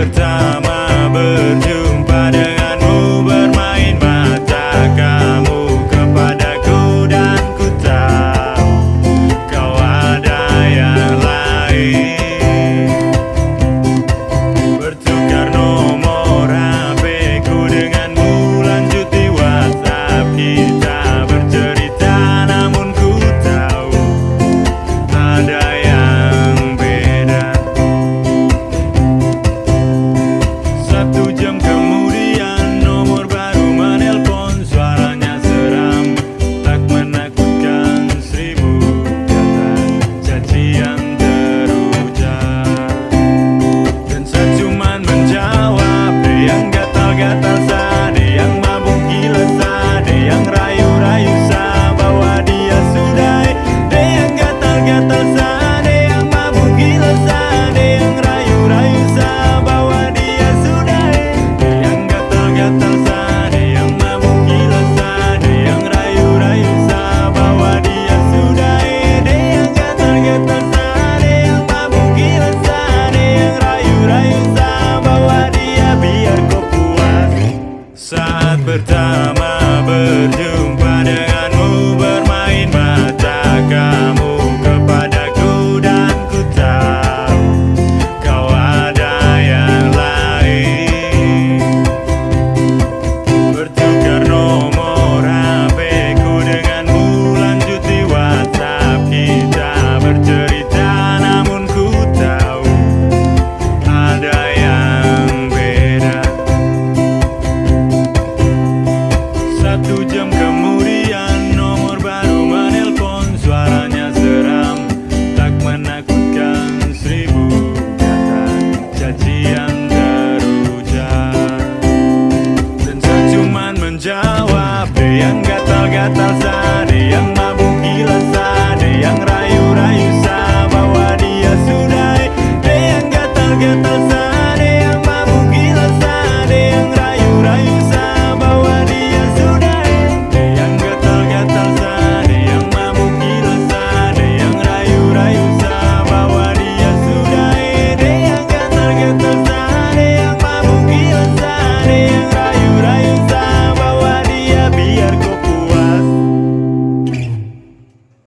pertama berdiri gatal Ada yang mabuk gila Ada yang rayu-rayu Bahwa dia sudah Ada yang gatal-gatal